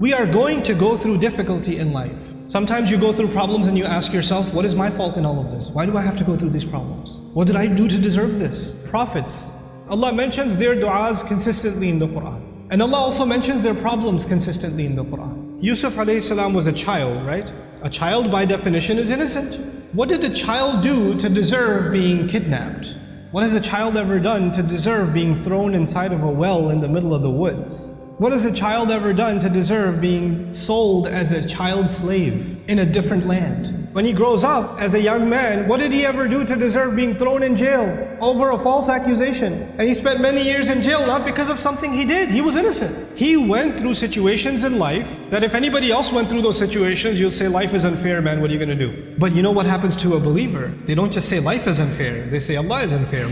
We are going to go through difficulty in life. Sometimes you go through problems and you ask yourself, what is my fault in all of this? Why do I have to go through these problems? What did I do to deserve this? Prophets, Allah mentions their du'as consistently in the Quran. And Allah also mentions their problems consistently in the Quran. Yusuf salam was a child, right? A child by definition is innocent. What did the child do to deserve being kidnapped? What has a child ever done to deserve being thrown inside of a well in the middle of the woods? What has a child ever done to deserve being sold as a child slave in a different land? When he grows up as a young man, what did he ever do to deserve being thrown in jail over a false accusation? And he spent many years in jail not because of something he did. He was innocent. He went through situations in life that if anybody else went through those situations, you'd say, life is unfair, man, what are you going to do? But you know what happens to a believer? They don't just say life is unfair. They say Allah is unfair.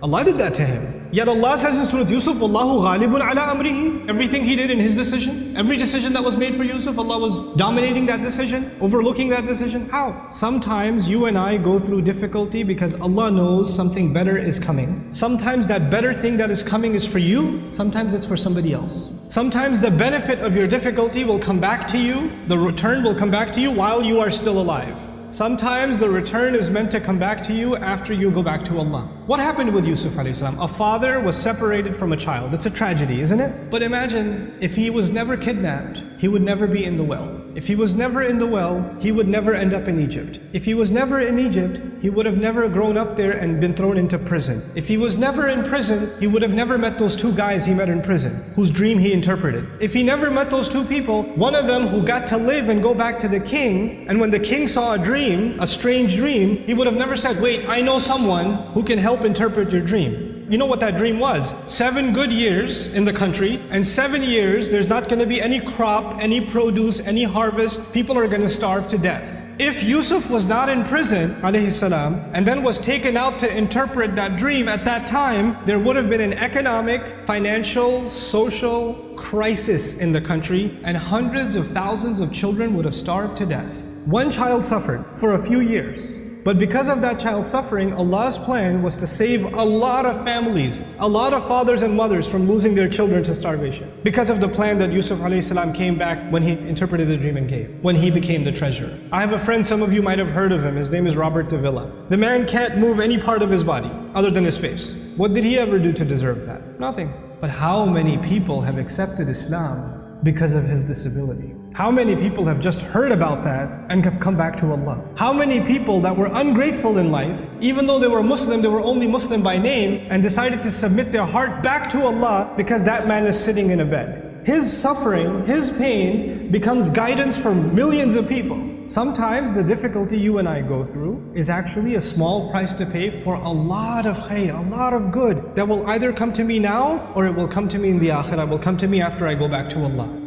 Allah did that to him. Yet Allah says in Surah Yusuf, Allahu ghalibun ala amrihi. Everything he did in his decision, every decision that was made for Yusuf, Allah was dominating that decision, overlooking that decision. How? Sometimes you and I go through difficulty because Allah knows something better is coming. Sometimes that better thing that is coming is for you, sometimes it's for somebody else. Sometimes the benefit of your difficulty will come back to you, the return will come back to you while you are still alive. Sometimes the return is meant to come back to you after you go back to Allah. What happened with Yusuf salam? A father was separated from a child. It's a tragedy, isn't it? But imagine if he was never kidnapped, he would never be in the well. If he was never in the well, he would never end up in Egypt. If he was never in Egypt, he would have never grown up there and been thrown into prison. If he was never in prison, he would have never met those two guys he met in prison, whose dream he interpreted. If he never met those two people, one of them who got to live and go back to the king, and when the king saw a dream, a strange dream, he would have never said, wait, I know someone who can help interpret your dream. You know what that dream was? Seven good years in the country, and seven years there's not going to be any crop, any produce, any harvest. People are going to starve to death. If Yusuf was not in prison, salam, and then was taken out to interpret that dream at that time, there would have been an economic, financial, social crisis in the country, and hundreds of thousands of children would have starved to death. One child suffered for a few years. But because of that child suffering, Allah's plan was to save a lot of families, a lot of fathers and mothers from losing their children to starvation. Because of the plan that Yusuf salam came back when he interpreted the dream and gave, when he became the treasurer. I have a friend, some of you might have heard of him, his name is Robert Davila. The man can't move any part of his body other than his face. What did he ever do to deserve that? Nothing. But how many people have accepted Islam because of his disability? How many people have just heard about that and have come back to Allah? How many people that were ungrateful in life, even though they were Muslim, they were only Muslim by name, and decided to submit their heart back to Allah because that man is sitting in a bed. His suffering, his pain becomes guidance for millions of people. Sometimes the difficulty you and I go through is actually a small price to pay for a lot of khair, a lot of good that will either come to me now or it will come to me in the akhirah, will come to me after I go back to Allah.